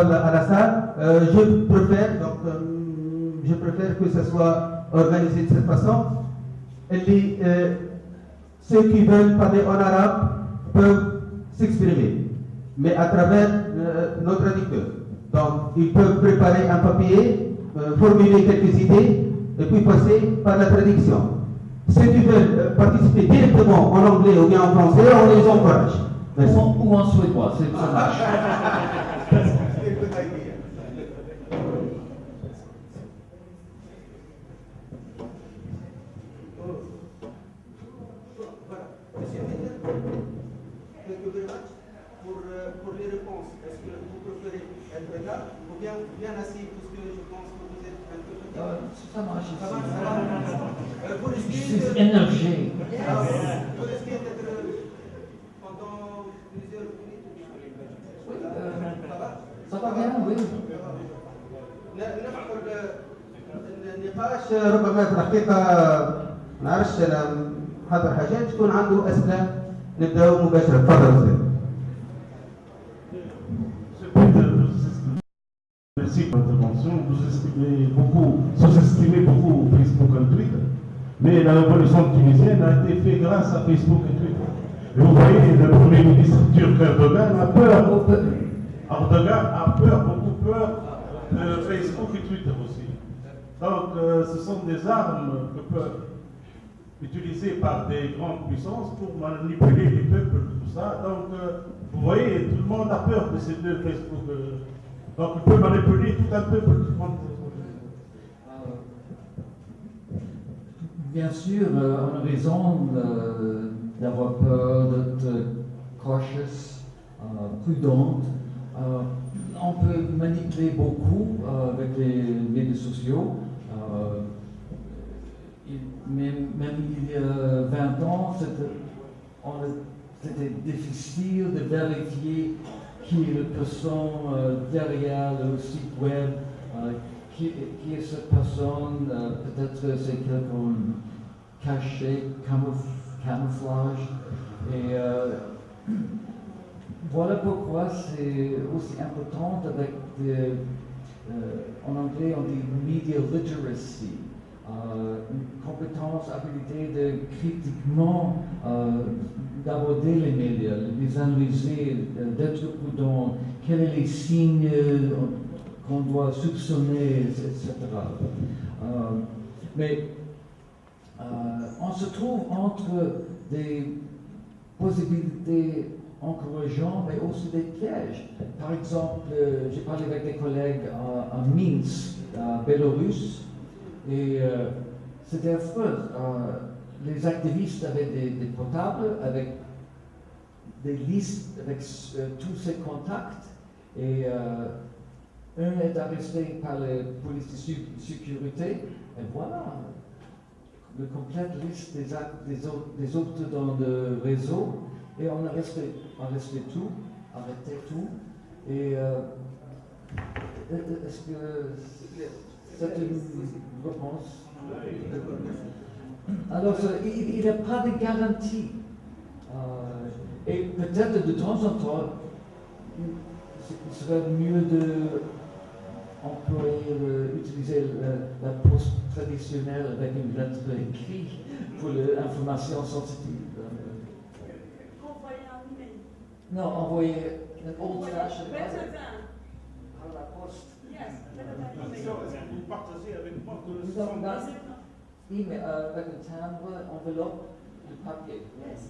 à la salle. Euh, je préfère, donc, euh, je préfère que ce soit organisé de cette façon. Les, euh, ceux qui veulent parler en arabe peuvent s'exprimer, mais à travers notre traducteur. Donc, ils peuvent préparer un papier, formuler quelques idées, et puis passer par la traduction. Ceux qui veulent participer directement en anglais ou bien en français, on les encourage. Merci. Ou en suédois, ça marche. النقاش ربما في الحقيقة ما نعرفش أنا حاضر حاجات تكون عنده أسئلة نبداو مباشرة تفضل أستاذ Merci pour l'intervention. Vous estimez beaucoup, sous-estimez beaucoup Facebook et Twitter. Mais la révolution tunisienne a été faite grâce à Facebook et Twitter. Et vous voyez, le Premier ministre turc Erdogan a peur. Erdogan a peur, beaucoup peur de Facebook et Twitter aussi. Donc, euh, ce sont des armes que peuvent utiliser par des grandes puissances pour manipuler les peuples, tout ça. Donc, euh, vous voyez, tout le monde a peur de ces deux Facebook. Euh, donc, il peut manipuler tout un peuple. Euh, bien sûr, on a raison d'avoir peur, d'être cautious, prudente. On peut manipuler beaucoup avec les médias sociaux même, il y a 20 ans, c'était difficile de vérifier qui est la personne euh, derrière le site web, euh, qui, est cette personne, euh, peut-être c'est quelqu'un caché, camouflage. Voilà pourquoi c'est aussi important avec, en anglais on dit media literacy. Euh, une compétence, habilité de critiquement euh, d'aborder les médias, les analyser, d'être prudent, quels sont les signes qu'on doit soupçonner, etc. Euh, mais on se trouve entre des possibilités encourageantes, mais aussi des pièges. Par exemple, j'ai parlé avec des collègues à, Minsk, à Bélarus, et euh, c'était affreux. Euh, les activistes avaient des, portables avec des listes avec euh, tous ces contacts. Et un est arrêté par la police de sécurité. Et voilà, le complète liste des, des, des, autres, dans le réseau. Et on resté, on resté tout, arrêté tout. Et est-ce que c'est une réponse? Alors, il n'y a pas de garantie. Euh, et peut-être de temps en temps, il serait mieux de employer, utiliser la, poste traditionnelle avec une lettre écrite pour l'information sensitive. Envoyer un email. Non, envoyer un old fashioned Par la poste. Vous partagez avec moi que Nous avons email, uh, like a timbre, enveloppe de papier. Yes.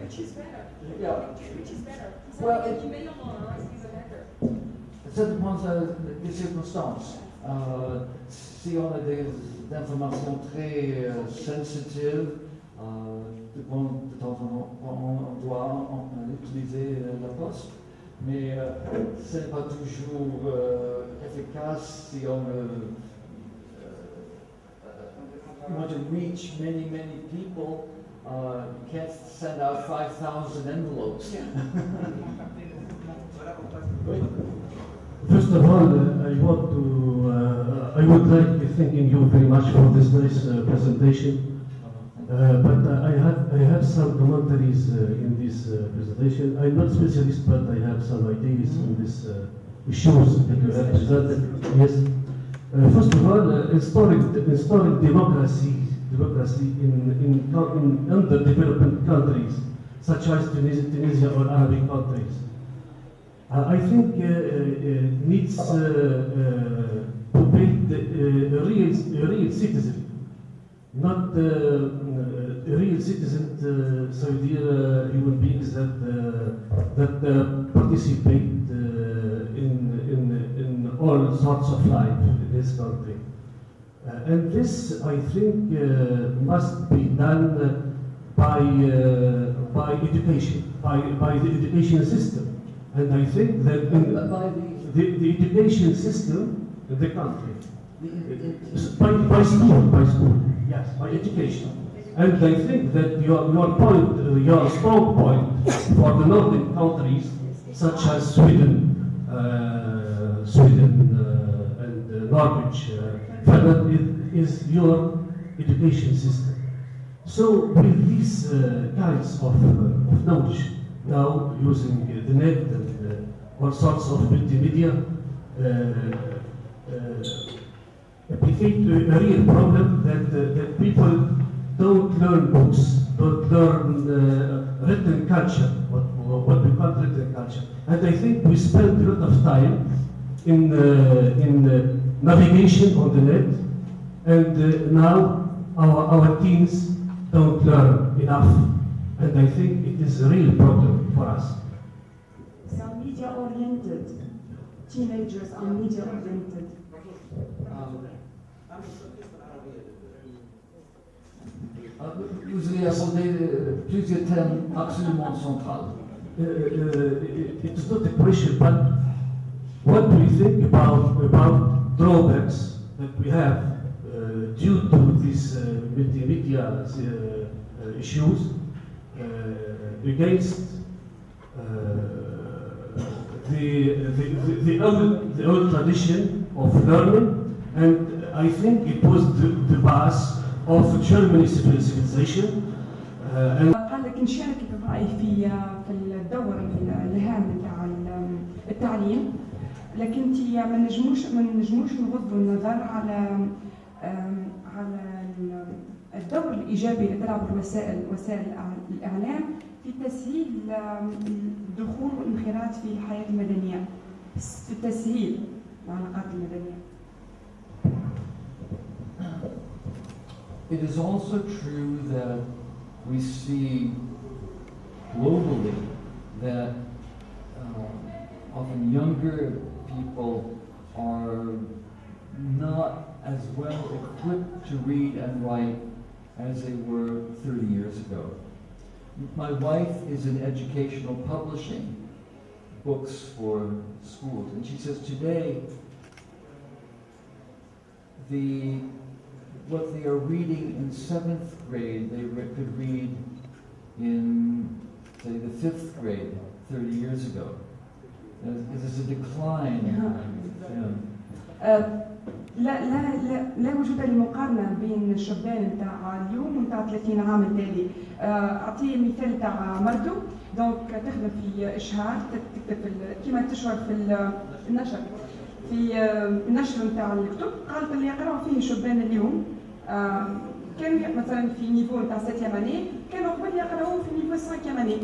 Which is better? Yeah. Which is better? Well, it, better. Ça dépend des circonstances. Euh, si on a des, informations très euh, sensitives, euh, de, de temps en temps, on doit utiliser la poste mais euh, ce n'est pas toujours euh, efficace si on veut uh, want to reach many, many people. Uh, you can't send out 5,000 envelopes. First of all, uh, I want to, uh, I would like to thank you very much for this nice uh, presentation. Uh, but uh, I have I have some commentaries uh, in this presentation. I'm not specialist, but I have some ideas in this issues that you have presented. Yes. First of all, installing, installing democracy, democracy in, in, in underdeveloped countries, such as Tunisia, Tunisia or Arabic countries. Uh, I think uh, uh, needs to build a real, a real citizen, not uh, real citizen, uh, so dear uh, human beings that uh, that uh, participate uh, in, in in all sorts of life in this country. And this, I think, uh, must be done by uh, by education, by by the education system. And I think that the, the, the education system in the country, the, by, by school, by school, yes, by education. And I think that your, your point, uh, your strong point for the northern countries, such as Sweden, uh, Sweden uh, and uh, Norwich, uh, is, is your education system. So with these uh, kinds of, of knowledge, now using the net and all sorts of multimedia, applicate a real problem that, uh, that people don't learn books, don't learn uh, written culture, what, what we call written culture. And I think we spend a lot of time in, uh, in uh, navigation on the net, and uh, now our, our teens don't learn enough. And I think it is a real problem for us. Some media oriented. Teenagers are media oriented. um, vous avez abordé euh, plusieurs thèmes absolument centraux. Uh, uh, it, it is not a question, but what do you think about, about drawbacks that we have uh, due to these uh, multimedia uh, uh, issues uh, against uh, the, the, the, the, old, the old tradition of learning, and I think it was the, the base of Germany's civilization. Uh, قال لك نشارك برأيي في في الدور الهام بتاع التعليم لكن ما نجموش ما نجموش نغضوا النظر على على ال- الدور الإيجابي اللي تلعب الوسائل وسائل الإع- الإعلام في تسهيل الدخول والانخراط في الحياة المدنية في تسهيل العلاقات المدنية It is also true that we see globally that um, often younger people are not as well equipped to read and write as they were 30 years ago. My wife is in educational publishing, books for schools, and she says today the what they are reading in seventh grade, they re- could read in, say, the fifth grade 30 years ago. There's, a decline. Yeah. لا لا لا لا وجود لمقارنه بين الشبان نتاع اليوم ونتاع 30 عام التالي اعطيه مثال تاع مردو دونك تخدم في اشهار تكتب كيما تشهر ال- في النشر في آه، النشر نتاع الكتب قالت اللي يقراوا فيه شبان اليوم آه، كان مثلا في نيفو نتاع سيتيام أني كانوا قبل يقراوا في نيفو سانكيام أني.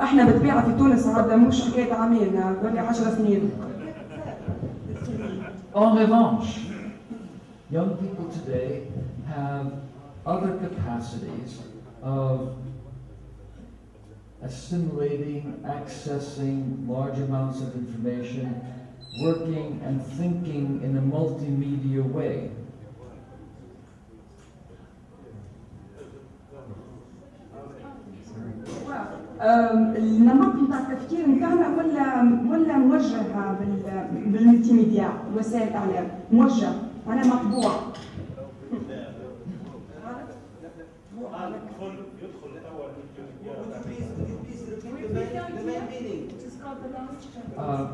إحنا بالطبيعة في تونس هذا مش حكاية عامين بقى 10 سنين. En revanche, young people today have other capacities of assimilating, accessing large amounts of information, working and thinking in a multimedia way. آم، النمط نتاع التفكير نتاعنا ولا ولا موجه بال- بالملتي ميديا وسائل الاعلام موجه معناها مطبوع Uh,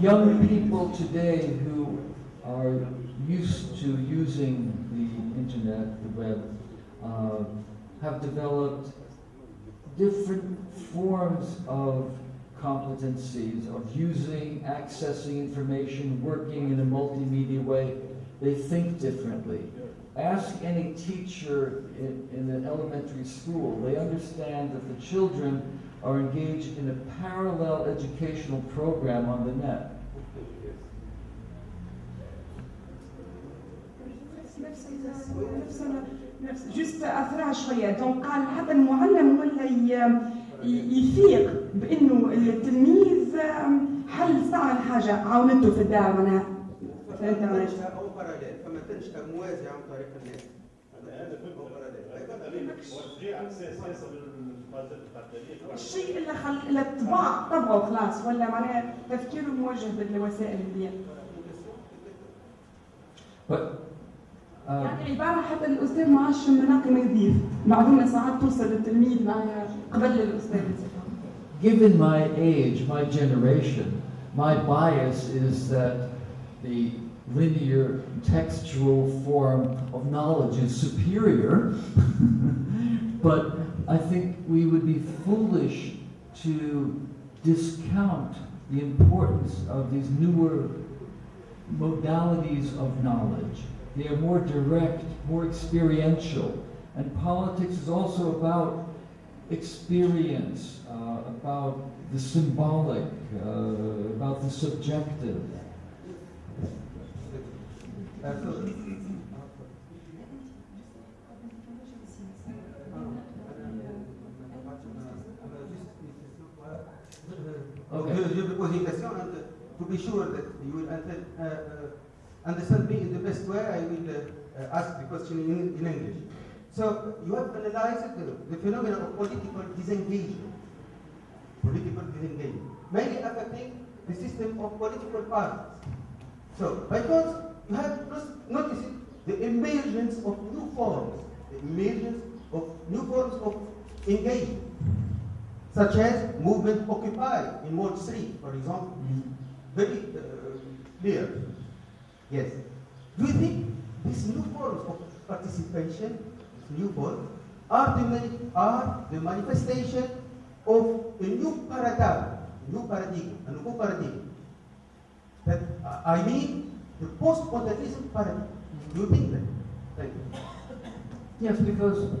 young people today who are used to using the internet, the web, uh, have developed different forms of competencies of using, accessing information, working in a multimedia way. They think differently. Ask any teacher in, in an elementary school, they understand that the children are engaged in a parallel educational program on the net. جست اثرها شوية دونك قال حتى المعلم ولا يفيق بانه التلميذ حل صار حاجة عاونته في الدار معناها فهمت؟ تنشأ أو باراليل فما تنشأ موازي عن طريق الناس أو باراليل. الشيء اللي خل اللي الطباع طبعه خلاص ولا معناها تفكيره موجه بالوسائل اللي uh, يعني عبارة حتى الأستاذ ما عادش مناقي ما يضيف. معلومة ساعات توصل للتلميذ معناها قبل الأستاذ. Given my age, my generation, my bias is that the linear textual form of knowledge is superior. but I think we would be foolish to discount the importance of these newer modalities of knowledge. They are more direct, more experiential. And politics is also about experience, uh, about the symbolic, uh, about the subjective. Uh, Okay. Poser une question and to be sure that you will answer, uh, uh, understand me in the best way, I will uh, ask the question in, in English. So you have analyzed the, the phenomenon of political disengagement, political disengagement, mainly affecting the system of political parties. So, because you have noticed the emergence of new forms, the emergence of new forms of engagement, such as movement Occupy in Wall Street, for example, very uh, clear. Yes. Do you think these new forms of participation, new forms, are the, are the manifestation of a new paradigm, new paradigm, a new paradigm? That uh, I mean the post-modernism paradigm. Do you think that? Thank you. Yes, because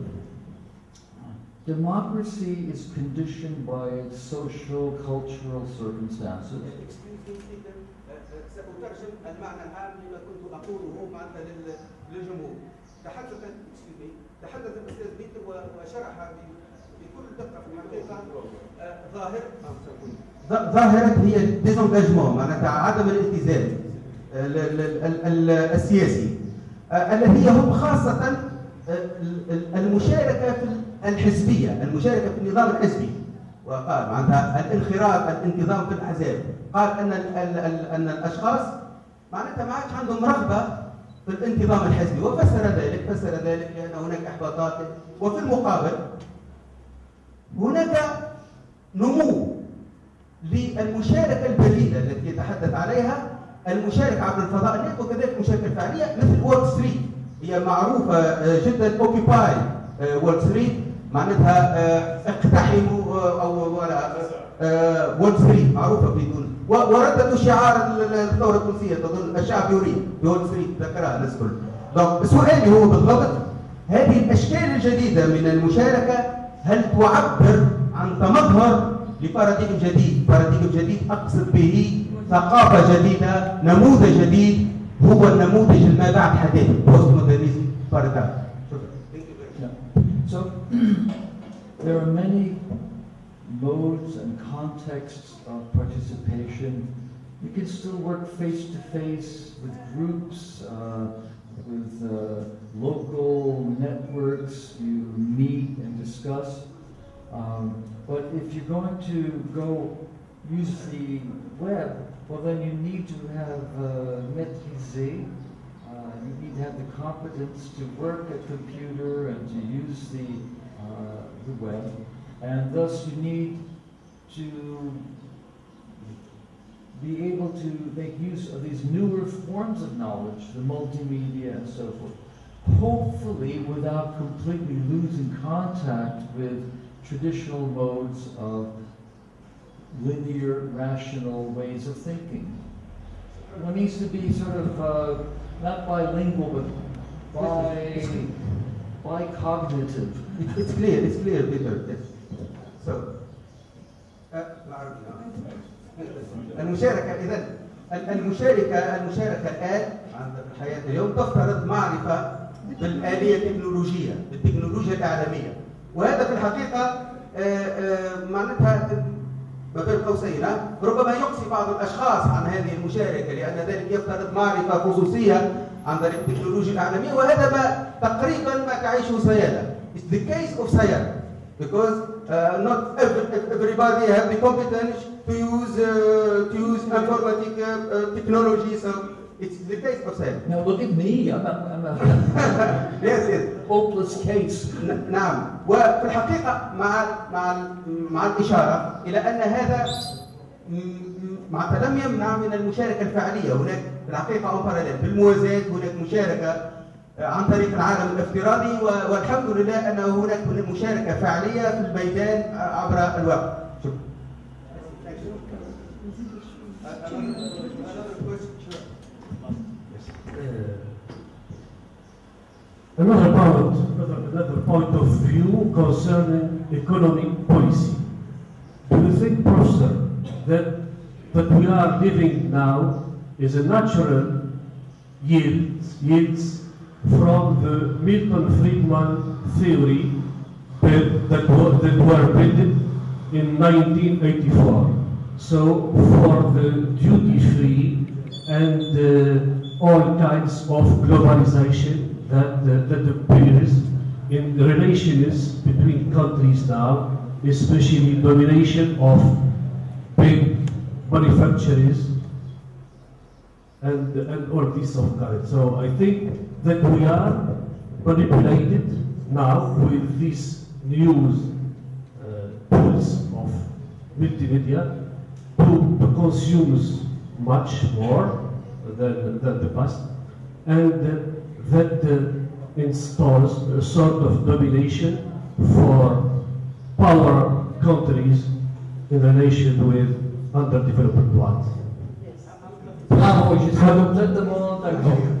democracy is conditioned by its social, cultural circumstances. ظاهرة ظاهرة هي الديزونجاجمون معناتها عدم الالتزام آه، ال- ال- ال- ال- السياسي آه، الذي يهم خاصة المشاركة في الحزبية المشاركة في النظام الحزبي. وقال معناتها الانخراط الانتظام في الاحزاب قال أن ال ال ال أن الأشخاص معناتها ما عادش عندهم رغبة في الانتظام الحزبي. وفسر ذلك فسر ذلك لأن هناك إحباطات. وفي المقابل هناك نمو للمشاركة البديله التي يتحدث عليها المشاركه عبر الفضاء. النت وكذلك المشاركه الفعليه مثل وول ستريت هي معروفة آه، جدا اوكيباي وول ستريت معناتها آه، اقتحموا آه، أو وول ستريت معروفة في تونس ورددوا شعار ال- ال- الثورة التونسية. تظن الشعب يريد بول ستريت ذكرها الناس الكل دونك سؤالي هو بالضبط هذه الأشكال الجديدة من المشاركة هل تعبر عن تمظهر لباراديم جديد؟ باراديم جديد أقصد به ثقافة جديدة نموذج جديد هو النموذج الما بعد حداثه بوست مودرنيزم باراديم شكرا Yeah. So there are many modes and contexts of participation. You can still work face to face with groups, uh, with uh, local networks. You meet and discuss. Um, but if you're going to go use the web, well, then you need to have uh, maîtriser uh, you need to have the competence to work a computer and to use the, uh, the web. And thus you need to be able to make use of these newer forms of knowledge, the multimedia and so forth. Hopefully without completely losing contact with traditional modes of linear, rational ways of thinking. One needs to be sort of uh, not bilingual, but bi, bicognitive. It- It's clear, it's clear, Peter. Yes. So, آه، بالعربي، نعم. المشاركة إذا المشاركة المشاركة الآن عند الحياة اليوم تفترض معرفة بالآلية التكنولوجية بالتكنولوجيا الإعلامية وهذا في الحقيقة آه، آه، معناتها بين قوسين ربما يقصي بعض الأشخاص عن هذه المشاركة لأن ذلك يفترض معرفة خصوصية عن طريق التكنولوجيا الإعلامية وهذا ما تقريبا ما تعيشه سيادة. It's the case of سيادة. Because uh, not every, everybody have the competence to use uh, to use informatic uh, uh, so it's the case of سيادة Now look at me, I'm a, I'm a yes yes. hopeless case. نعم وفي الحقيقة مع مع مع الإشارة إلى أن هذا م- م- معناتها لم يمنع من المشاركة الفعلية. هناك في الحقيقة أو باراليل بالموازاة هناك مشاركة آه، عن طريق العالم الافتراضي والحمد لله أن هناك مشاركة فعلية في الميدان آه، عبر الوقت. Another point, another, point of view concerning economic policy. Do you think, Professor, that what we are living now is a natural yield, yields from the Milton Friedman theory that, that, were, that were built in 1984. So for the duty-free and uh, all kinds of globalization that, uh, that appears in the relations between countries now, especially the domination of big manufacturers and, and all this of kind. So I think that we are manipulated now with these news uh, tools of multimedia to, to consume much more than, than the past and uh, that uh, installs a sort of domination for power countries in relation with underdeveloped ones. D'accord.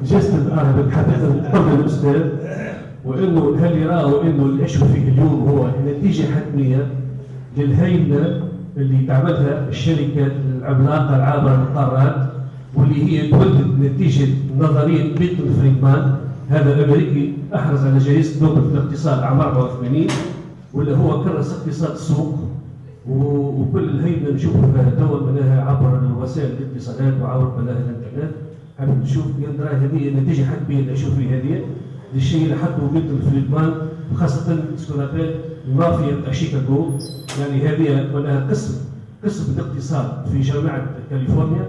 جست أنا بتحدث قبل الاستاذ وانه هل يراه انه اللي يعيشوا فيه اليوم هو نتيجه حتميه للهيمنه اللي تعملها الشركة العملاقه العابره للقارات واللي هي تولد نتيجة نظرية ميلتون فريدمان هذا الامريكي أحرز على جائزه نوبل في الاقتصاد عام 84 واللي هو كرس اقتصاد السوق. وكل الهيمنه نشوفوا فيها توا منها عبر وسائل الاتصالات وعبر مناهج الإنترنت. حابب نشوف يندرى هذه النتيجه حتمية اللي نشوف فيه هذه. الشيء اللي حطه ميلتون فريدمان وخاصه سكونابيل المافيا بتاع شيكاغو. يعني هذه منها قسم قسم الاقتصاد في جامعة كاليفورنيا.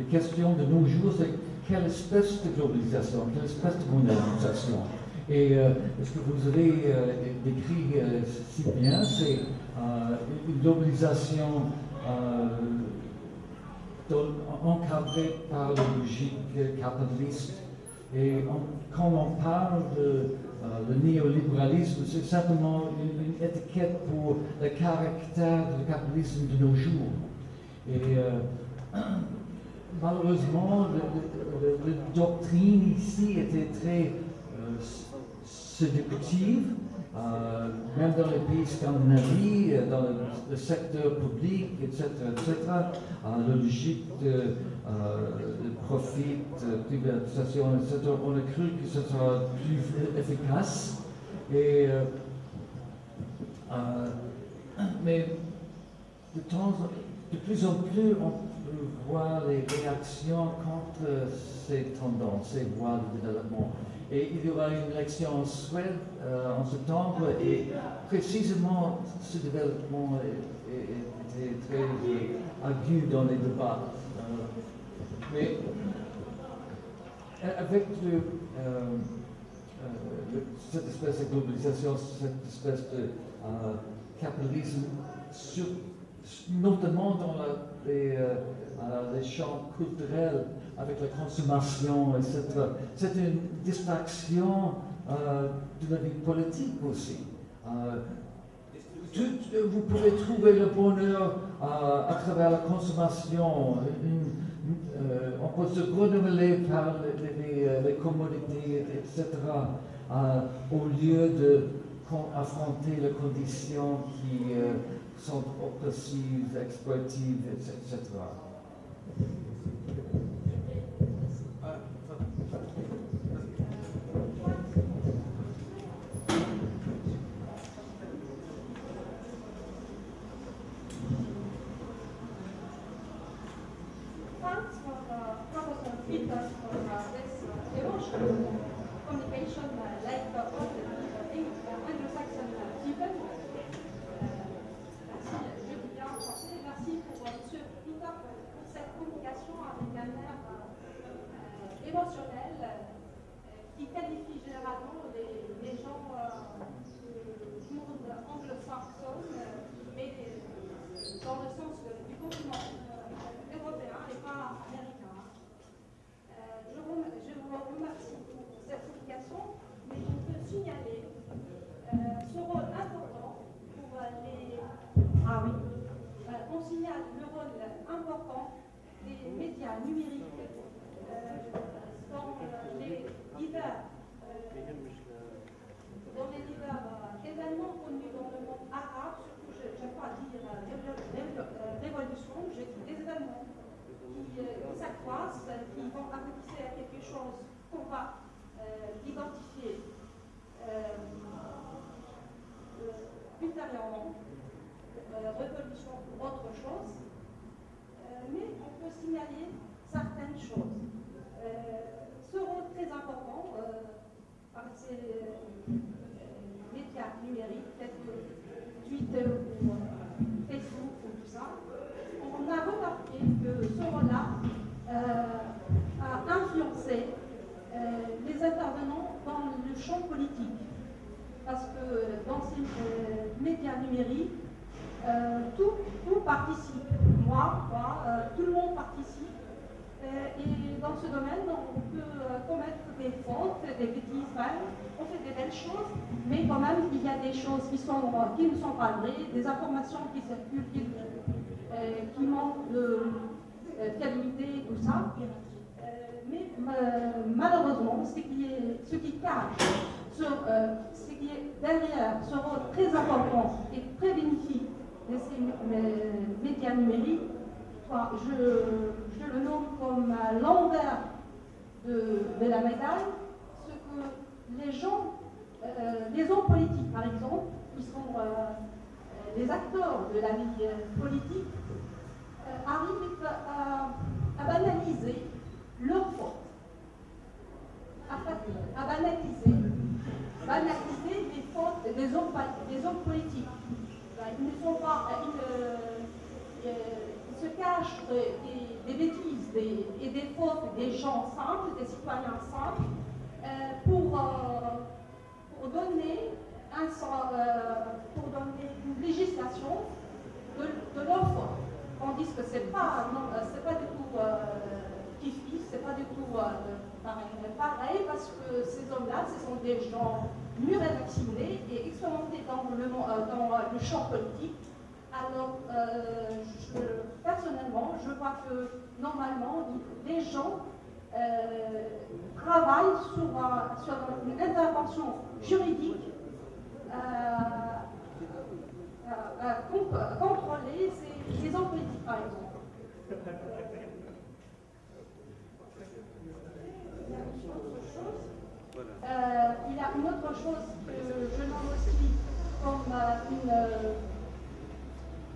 La question de nos jours, c'est quelle espèce de globalisation, quelle espèce de mondialisation? Et euh, ce que vous avez euh, décrit euh, si bien, c'est une globalisation euh, dans- encadré par la logique capitaliste? Et quand on parle de le néolibéralisme, c'est simplement une, une étiquette pour le caractère du capitalisme de nos jours. Et malheureusement, la doctrine ici était très euh, séductive. Euh, même dans les pays scandinaves, euh, dans le, secteur public, etc., etc., euh, la logique de, euh, profit, de privatisation, etc., on a cru que ce sera plus efficace. Euh, euh, mais de, temps, de plus en plus, on voir les réactions contre ces tendances, ces voies de développement. Et il y aura une élection en Suède euh, en septembre, et précisément ce développement été très euh, ardu dans les débats. Euh, mais avec cette espèce de globalisation, cette espèce de capitalisme, sur- notamment dans euh, euh, les champs culturels, avec la consommation, etc. C'est une distraction euh, de la vie politique aussi. Euh, vous pouvez trouver le bonheur à travers la consommation. On peut se renouveler par les, les- commodités, etc., au lieu de affronter les conditions qui sont oppressives, exploitatives, etc emotional communication, uh, like uh, all the uh, Eng- uh, Anglo-Saxon uh, people. Euh, merci, je dis bien en français, merci pour euh, Monsieur Peter pour cette communication avec un air euh, euh, émotionnel euh, qui qualifie généralement les, les gens euh, du monde anglo-saxon, euh, mais euh, dans le sens de- du continent euh, européen et pas américain. Euh, je, vous, je vous remercie pour cette communication, mais je peux signaler euh, ce rôle important pour euh, les. Ah oui. Euh, on signale le rôle important des médias numériques euh, dans euh, les divers euh, dans les divers euh, événements connus dans le monde arabe, surtout je n'aime pas dire euh, révo- révo- euh, révolution, je dis des événements qui, euh, qui s'accroissent, euh, qui vont aboutir à quelque chose qu'on va euh, identifier euh, euh, ultérieurement, euh, révolution ou autre chose. Euh, mais on peut signaler certaines choses. Euh, ce rôle très important euh, par ces euh, médias numériques tels que Twitter ou euh, Facebook ou tout ça, on a remarqué que ce rôle-là euh, a influencé euh, les intervenants dans le champ politique. Parce euh, médias numériques, euh, tout, tout participe. Moi, euh, tout le monde participe. Et dans ce domaine, on peut commettre des fautes, des bêtises même. On fait des belles choses, mais quand même, il y a des choses qui, sont, qui ne sont pas vraies, des informations qui circulent, qui, qui manquent de fiabilité, tout ça. Mais malheureusement, ce qui, est, ce qui cache, est derrière ce rôle très important et très bénéfique de ces médias numériques, je, le nomme comme l'envers de, la médaille, ce que les gens, euh, les hommes politiques par exemple, qui sont euh, les acteurs de la vie euh, politique, euh, arrivent à, banaliser leurs fautes, à, à banaliser, banaliser les fautes des hommes, des hommes politiques. Ils ne sont pas, ils, euh, ils se cachent des, bêtises et des fautes des gens simples, des citoyens simples, euh, pour, euh, pour donner un euh, pour donner une législation de, de leur faute. Tandis que c'est pas, euh, pas du tout euh, kiff-kiff, c'est pas du tout euh, pareil, parce que ces hommes-là, ce sont des gens et vaccinés et expérimentés dans le, mon- euh, dans le champ politique. Alors, euh, je- personnellement, je vois que normalement, les gens euh, travaillent sur, un- sur une intervention juridique euh, con- contrôler ces, ces hommes politiques, par exemple. Il y a une autre chose. Euh, il y a une autre chose que je nomme aussi comme euh, une, euh,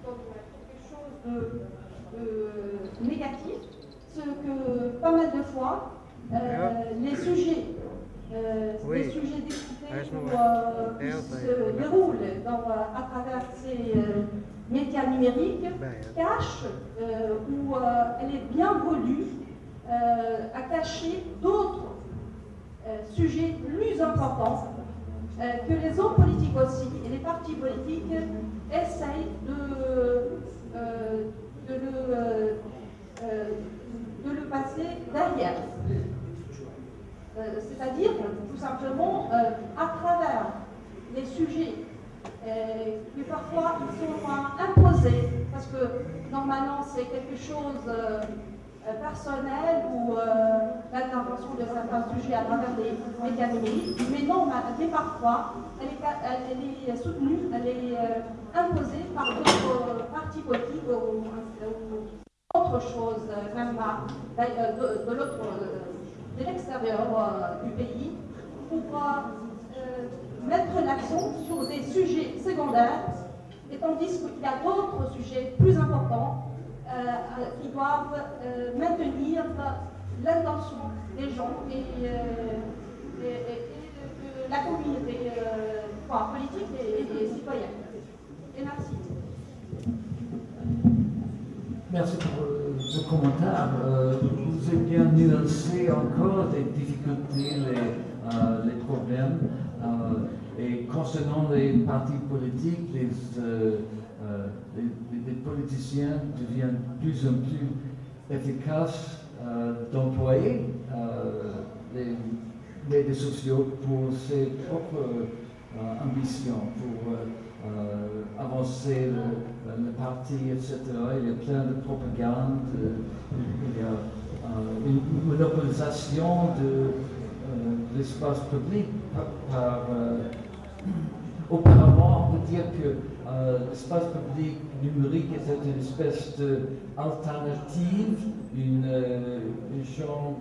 comme quelque chose de, négatif, c'est que pas mal de fois, euh, les sujets, euh, les sujets discutés ou, euh, qui se déroulent dans, à travers ces, euh, médias numériques cache, euh, ou elle est bien voulue, à cacher d'autres sujets plus importants que les hommes politiques aussi et les partis politiques essayent de, de, le, passer derrière. C'est-à-dire, tout simplement, à travers les sujets euh, mais parfois ils sont imposés parce que normalement c'est quelque chose euh, euh, personnel ou l'intervention de certains sujets à travers des numériques, mais non, mais parfois elle est, soutenue, elle est imposée par d'autres partis politiques ou, autre chose, même de, de de l'extérieur du pays, pour mettre l'accent sur des sujets secondaires, et tandis qu'il y a d'autres sujets plus importants euh, qui doivent euh, maintenir l'intention des gens et, euh, la communauté politique et, citoyenne. Et merci. Merci pour ce commentaire. vous avez bien nuancé encore des difficultés, les, les problèmes. Euh, et concernant les partis politiques, les, euh, euh, les, politiciens deviennent de plus en plus efficaces d'employer les médias sociaux pour ses propres ambitions, pour avancer le, parti, etc. Il y a plein de propagande, il y a une monopolisation de l'espace public par, euh, auparavant, on peut dire que euh, l'espace public numérique est une espèce d'alternative, une, euh, une chambre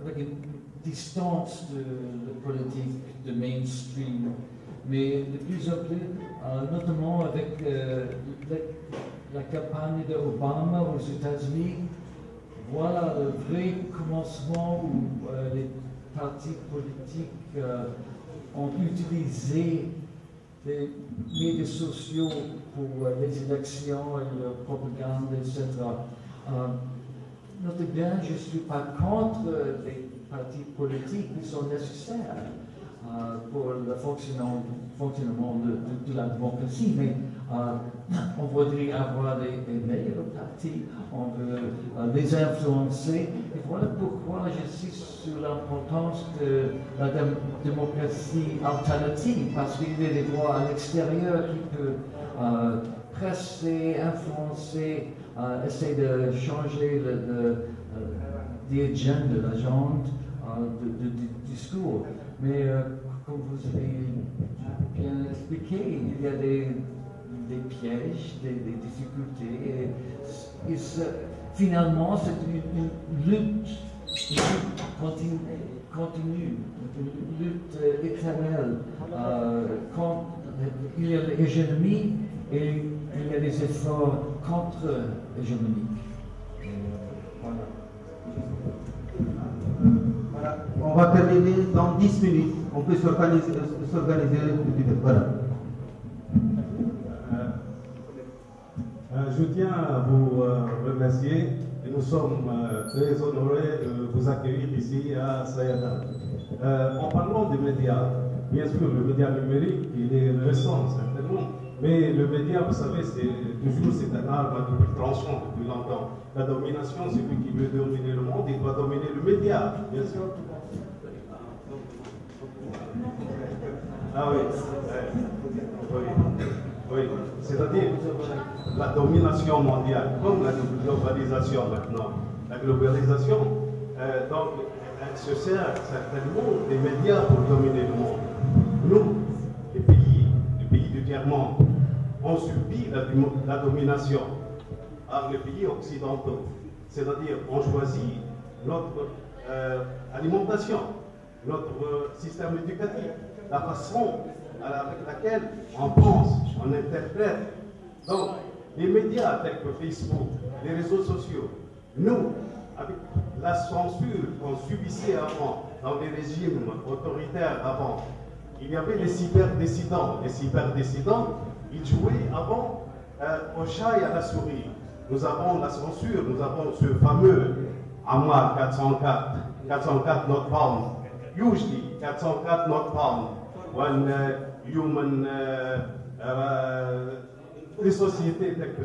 avec une distance de, politique, de mainstream. Mais de plus en plus, notamment avec la, la campagne d'Obama aux États-Unis, voilà le vrai commencement où euh, les partis politiques euh, ont utilisé les médias sociaux pour euh, les élections et la propagande, etc. notez bien, je ne suis pas contre les partis politiques qui sont nécessaires pour le fonctionnement, de, la démocratie, mais euh, on voudrait avoir des, meilleurs partis, on veut euh, les influencer. Et voilà pourquoi j'insiste sur l'importance de la démocratie alternative, parce qu'il y a des voix à l'extérieur qui peuvent euh, presser, influencer, essayer de changer l'agenda, l'agenda de, discours. Mais comme vous avez bien expliqué, il y a des pièges, des, difficultés. Et, finalement, c'est une, lutte, continue, une lutte éternelle. Euh, quand il y a l'hégémonie et il y a des efforts contre l'hégémonie. Voilà. On va terminer dans 10 minutes. On peut s'organiser. Voilà. je tiens à vous euh, remercier nous sommes euh, très honorés de vous accueillir ici à Sayada. Euh, en parlant des médias, bien sûr, le média numérique, il est récent certainement, mais le média, vous savez, c'est toujours c'est un arbre double tranchant depuis longtemps. La domination, celui qui veut dominer le monde, il doit dominer le média, bien sûr. Ah oui, oui, oui. c'est-à-dire la domination mondiale, comme la globalisation maintenant. La globalisation, euh, donc, elle se sert certainement des médias pour dominer le monde. Nous, les pays, les pays du tiers-monde, ont subi la, domination par les pays occidentaux. C'est-à-dire, on choisit notre euh, alimentation, notre système éducatif, la façon avec laquelle on pense, on interprète. Donc, les médias tels que Facebook, les réseaux sociaux, nous, avec la censure qu'on subissait avant, dans les régimes autoritaires avant, il y avait les cyberdécidents. Les cyberdécidents, ils jouaient avant euh, au chat et à la souris. Nous avons la censure, nous avons ce fameux AMA 404, 404 not found. Usually 404 not found when uh, human uh, uh, les sociétés telles que.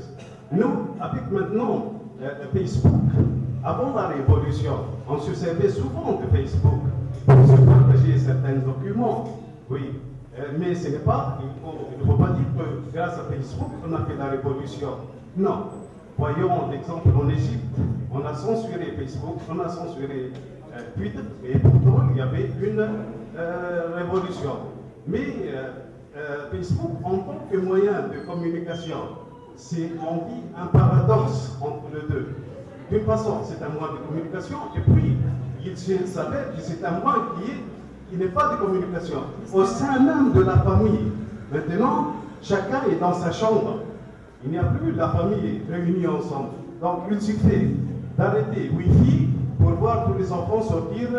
Nous, avec maintenant euh, Facebook, avant la révolution, on se servait souvent de Facebook pour se partager certains documents. Oui, Euh, mais ce n'est pas, il ne faut, pas dire que grâce à Facebook, on a fait la révolution. Non. Voyons l'exemple en Égypte, on a censuré Facebook, on a censuré euh, Twitter, et pourtant il y avait une euh, révolution. Mais Facebook, en tant que moyen de communication, c'est, on dit, un paradoxe entre les deux. D'une façon, c'est un moyen de communication, et puis, il s'avère que c'est un moyen qui n'est pas de communication. Au sein même de la famille, maintenant, chacun est dans sa chambre. Il n'y a plus la famille réunie ensemble. Donc, il suffit d'arrêter Wi-Fi pour voir tous les enfants sortir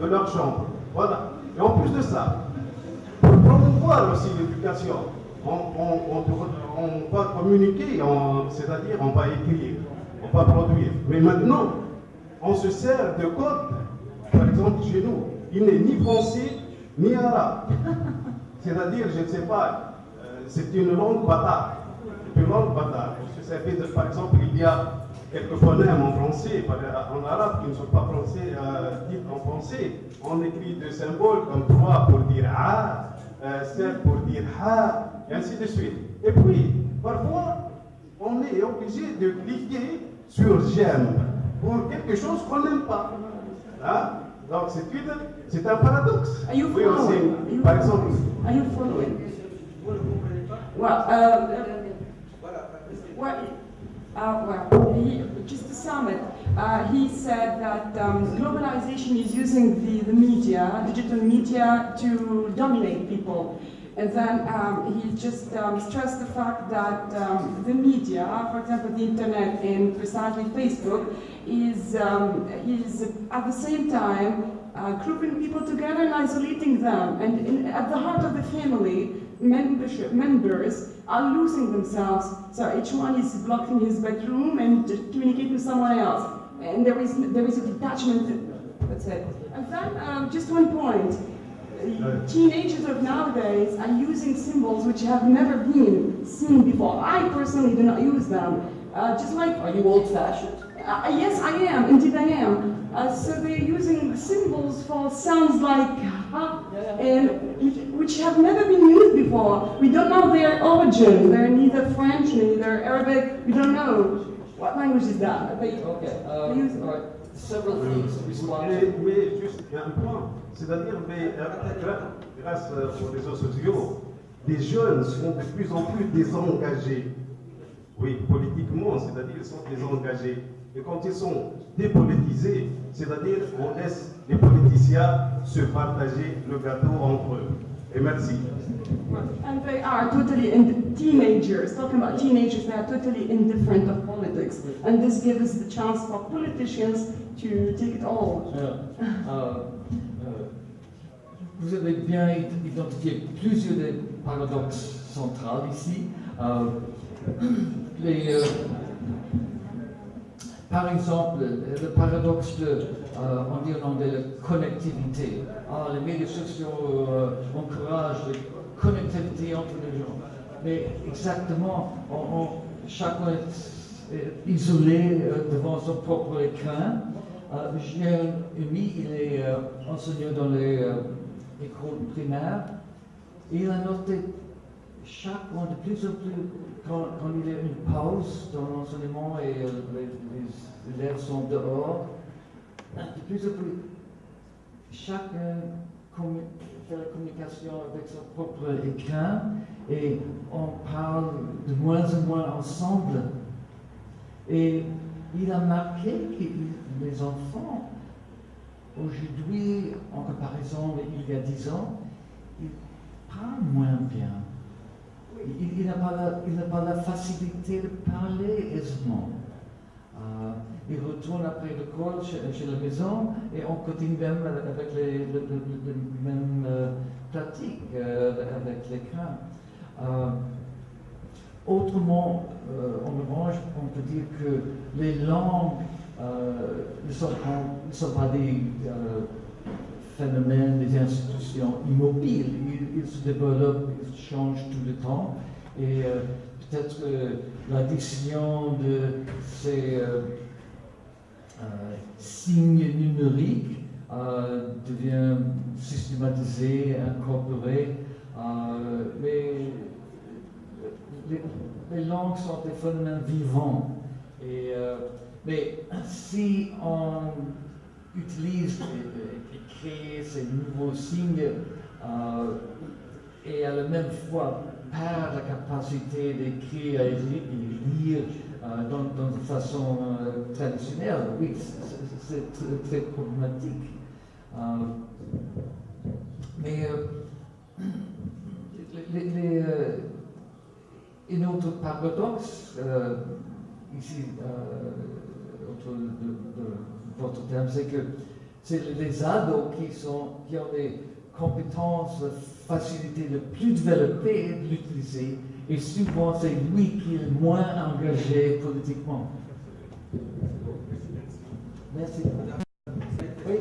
de leur chambre. Voilà. Et en plus de ça, promouvoir aussi l'éducation, on, va communiquer, c'est-à-dire on va écrire, on va produire. Mais maintenant, on se sert de code, par exemple chez nous il n'est ni français ni arabe. C'est-à-dire, je ne sais pas, euh, c'est une langue bâtarde. Une langue bâtarde. par exemple, il y a quelques phonèmes en français, en arabe, qui ne sont pas français, euh, en français. On écrit des symboles comme trois pour dire a, euh, sept pour dire ha, et ainsi de suite. Et puis, parfois, on est obligé de cliquer sur j'aime pour quelque chose qu'on n'aime pas. Hein? Donc, c'est une c'est un paradoxe. Are you following? par exemple. Are you following? Well, uh, well, uh, well he, just to sum it, uh, he said that um, globalization is using the, the media, digital media, to dominate people. And then um, he just um, stressed the fact that um, the media, for example, the internet and precisely Facebook, is, um, is at the same time uh, grouping people together and isolating them. And in, at the heart of the family, membership members are losing themselves. So each one is blocked in his bedroom and communicating with someone else. And there is, there is a detachment, that's it. And then, um, just one point. Teenagers of nowadays are using symbols which have never been seen before. I personally do not use them. Uh, just like... Are you old-fashioned? Uh, yes, I am. Indeed, I am. Uh, so they're using symbols for sounds like ha, and which, which, have never been used before. We don't know their origin. They're neither French, neither Arabic. We don't know. What language is that? They, okay. Um, use all right. Several things to respond mais, mais juste un point, c'est-à-dire, mais euh, grâce aux réseaux sociaux, les jeunes sont de plus en plus désengagés. Oui, politiquement, c'est-à-dire ils sont désengagés. Et quand ils sont dépolitisés, c'est-à-dire on laisse les politiciens se partager le gâteau entre eux. Et merci. And they are totally in teenagers, talking about teenagers, they are totally indifferent of politics. And this gives us the chance for politicians to take it all. Uh, uh, vous avez bien identifié plusieurs des paradoxes centrales ici. Uh, les, euh, par exemple, le paradoxe de, euh, de la connectivité. Ah, les médias sociaux euh, encouragent la connectivité entre les gens. Mais exactement, chacun est isolé euh, devant son propre écran. J'ai un ami, il est enseignant dans les écoles primaires. Il a noté mois de plus en plus quand, il y a une pause dans l'enseignement et euh, les, élèves sont dehors, de plus en plus, chacun fait la communication avec son propre écran et on parle de moins en moins ensemble. Et il a marqué que les enfants, aujourd'hui, en comparaison il y a dix ans, ils parlent moins bien il, n'a pas, la facilité de parler aisément. Euh, il retourne après l'école chez, chez, la maison et on continue même avec les, mêmes euh, pratiques euh, avec l'écran. Autrement, euh, en revanche, on peut dire que les langues ne, sont pas, ne, sont pas, des phénomènes, des institutions immobiles. Ils, se développent, ils changent tout le temps. Et euh, peut-être que la décision de ces euh, signes numériques devient systématisée, incorporée. mais les, les, langues sont des phénomènes vivants. Euh, mais si on utilise et, crée ces nouveaux signes euh, et à la même fois perd la capacité d'écrire et de lire euh, dans, une façon euh, traditionnelle, oui, c'est très, problématique. Euh, mais les, les un autre paradoxe, ici, autour de, de, c'est que c'est les ados qui, sont, qui ont les compétences, facilités les plus développées de l'utiliser, et souvent c'est lui qui est moins engagé politiquement. Merci. Oui.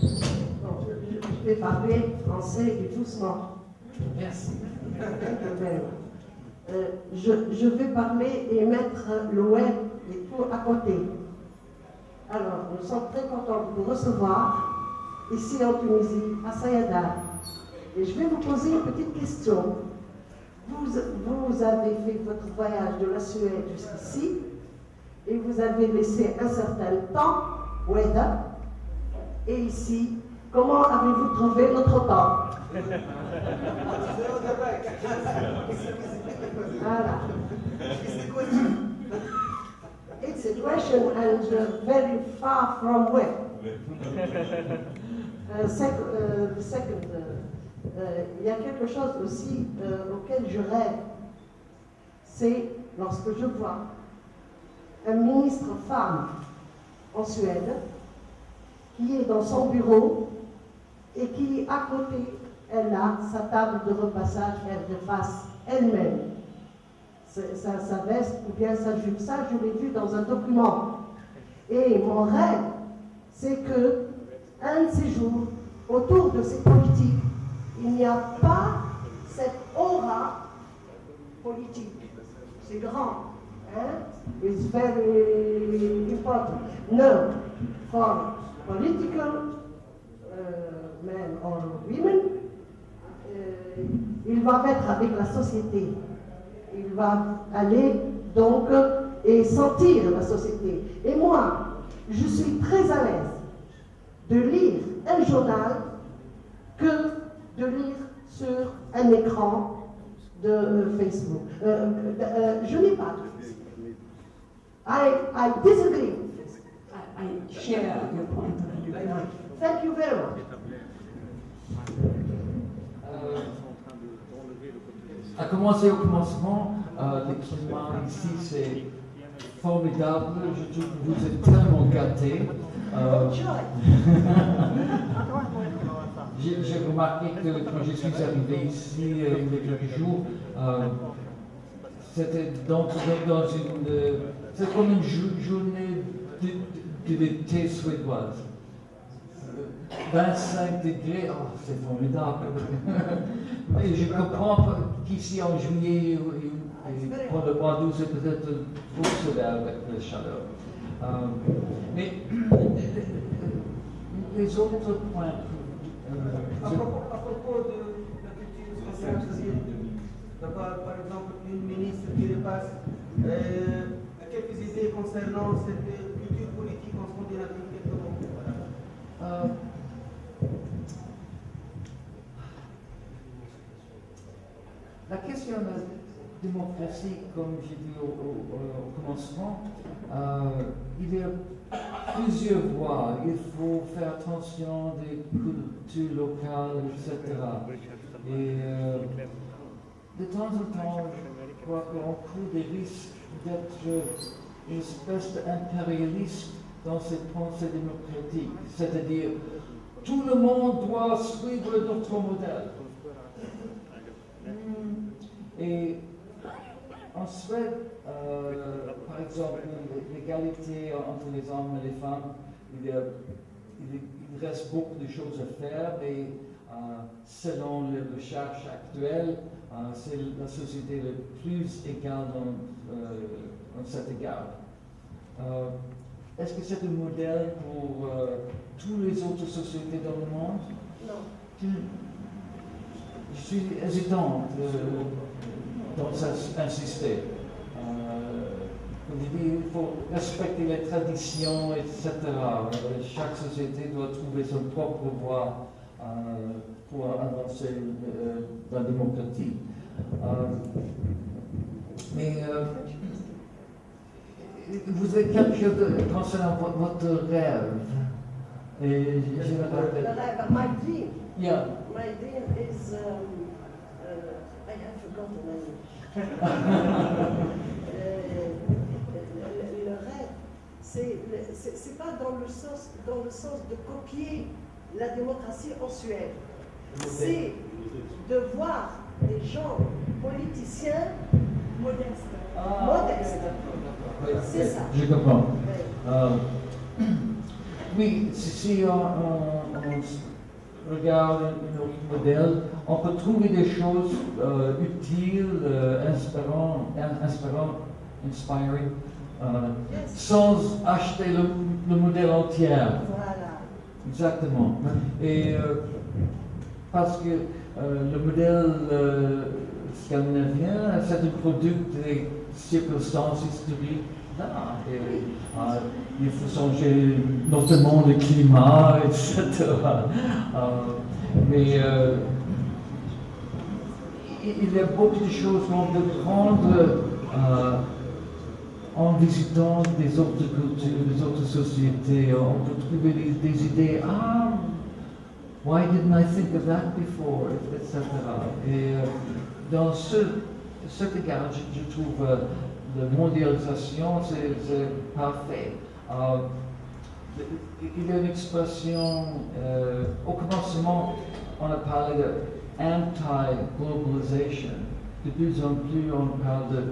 je vais parler français et doucement. Merci. Euh, je, je, vais parler et mettre le web et tout à côté. Alors, nous sommes très contents de vous recevoir ici en Tunisie, à Sayada. Et je vais vous poser une petite question. Vous, avez fait votre voyage de la Suède jusqu'ici et vous avez laissé un certain temps, Weda, et ici, comment avez-vous trouvé notre temps? It's a question and uh, very far from where? uh, sec uh, second, uh, uh, il y a quelque chose aussi auquel je rêve, c'est lorsque je vois un ministre femme en Suède qui est dans son bureau et qui, à côté, elle a sa table de repassage, elle repasse elle-même sa, sa, veste ou bien jupe. Ça, je l'ai vu dans un document. Et mon rêve, c'est que un de ces jours, autour de ces politiques, il n'y a pas cette aura politique. C'est grand. Hein? It's very important. No, for political men or women, il va mettre avec la société il va aller donc et sentir la société. Et moi, je suis très à l'aise de lire un journal que de lire sur un écran de euh, Facebook. Euh, euh, je n'ai pas de Facebook. I, I disagree. I, I share your point of view. Thank you very much. À commencer au commencement, euh, ici c'est formidable. Je trouve que vous êtes tellement gâtés. Euh, J'ai remarqué que quand je suis arrivé ici euh, il y a quelques jours, euh, c'était dans, dans, une. Comme une journée d'été suédoise. 25 degrés, oh, c'est formidable. Mais je comprends qu'ici en juillet, et pour le mois d'août, c'est peut-être trop sévère avec la chaleur. Euh, mais les autres points. Euh, à, propos, à, propos, de la culture par, par exemple, une ministre qui repasse euh, quelques idées concernant cette culture politique en Scandinavie. Euh, La question de la démocratie, comme j'ai dit au, commencement, euh, il y a plusieurs voies. Il faut faire attention des cultures locales, etc. Et euh, de temps en temps, je crois qu'on court des risques d'être une espèce d'impérialiste dans ses pensées démocratiques. C'est-à-dire, tout le monde doit suivre notre modèle. Et en Suède, euh, par exemple, l'égalité entre les hommes et les femmes, il, y a- il- il reste beaucoup de choses à faire et euh, selon les recherches actuelles, euh, c'est la société la plus égale dans, euh, en cet égard. Est-ce que c'est un modèle pour toutes les autres sociétés dans le monde? Non. je suis hésitant de, dans ins- insister. Euh, comme je dis, il faut respecter les traditions, etc. Euh, Chaque société doit trouver son propre voie euh, pour avancer euh, la démocratie. Euh, mais euh, vous avez quelque chose concernant vo- votre rêve. Et je me Le rappelle. my dream. Yeah. My dream is. Um, I have forgotten my Euh, le, le rêve, c'est le- c'est c'est pas dans le sens dans le sens de copier la démocratie en Suède. C'est de voir des gens politiciens modeste. Ah, modestes. Oui, C'est ça. Je comprends. Ouais. Euh, oui, si, si on, on- regarde un autre modèle, on peut trouver des choses euh, utiles, euh, inspirantes, in- inspirantes, inspiring, euh, Yes. sans acheter le, le modèle entier. Voilà. Exactement. Et euh, parce que le modèle scandinavien, c'est un produit des circonstances historiques là. Euh, il faut changer notamment le climat, etc. Euh, mais euh, il y a beaucoup de choses qu'on peut prendre en visitant des autres cultures, des autres sociétés, on peut trouver des, idées. Ah, why didn't I think of that before, etc. Et dans ce, cet je, trouve la mondialisation, c'est parfait. Euh, il y a une expression, euh, au commencement, on a parlé de anti-globalization. De plus en plus, on parle de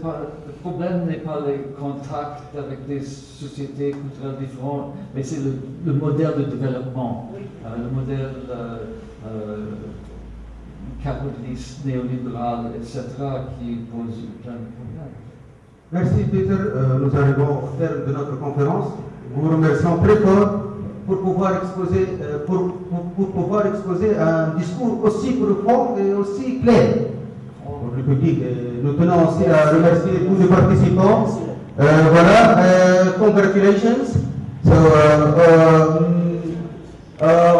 pas- Le problème n'est pas les contacts avec des sociétés culturelles différentes, mais c'est le, le modèle de développement, euh, le modèle euh, capitaliste, néolibéral, etc., qui pose plein de problèmes. Merci Peter, Euh, nous arrivons au terme de notre conférence. Nous vous remercions très fort pour pouvoir exposer, euh, pour, pour- pour pouvoir exposer un discours aussi profond et aussi clair pour le public. Nous tenons aussi à remercier tous les participants. Euh, voilà, congratulations.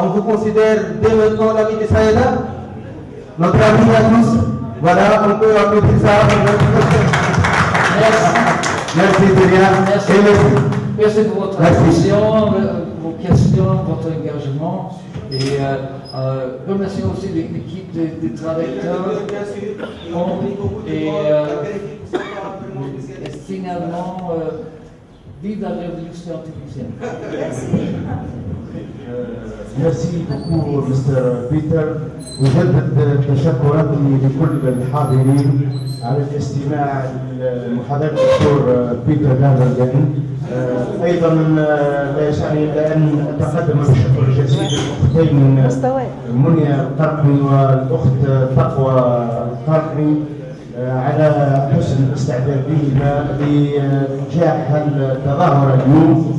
On vous considère dès maintenant l'ami de Saïda, notre ami à tous. Voilà, on peut applaudir ça. Merci. Merci. Et merci. Merci pour votre attention, euh, vos questions, votre engagement. Et euh, euh, remercions aussi l'é- l'équipe des, des traducteurs. Et, euh, et finalement, Vive la révolution artificielle. Merci. Beaucoup, Mr. Peter. وجدد تشكراتي لكل الحاضرين على الاستماع لمحاضرة الدكتور بيتر جاردن. آه، أيضا آه، لا يسعني إلا أن أتقدم بالشكر الجزيل للأختين منيا القرقي والأخت تقوى القرقي. على حسن استعدادهما لنجاح التظاهره اليوم.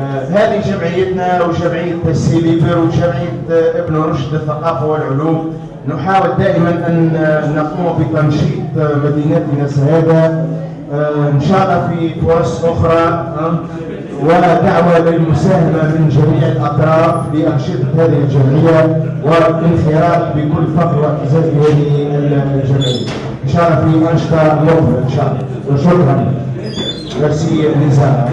آه، هذه جمعيتنا وجمعية السيليبر وجمعية آه، ابن رشد الثقافة والعلوم. نحاول دائما أن آه، نقوم بتنشيط مدينتنا سهادة. إن شاء الله في فرص أخرى. ودعوة للمساهمة من جميع الأطراف لأنشطة هذه الجمعية. والانخراط بكل فخر واعتزاز بهذه الجمعية. ان شاء الله في منشطه لطف إن شاء الله. وشكرا. ميرسي لزانا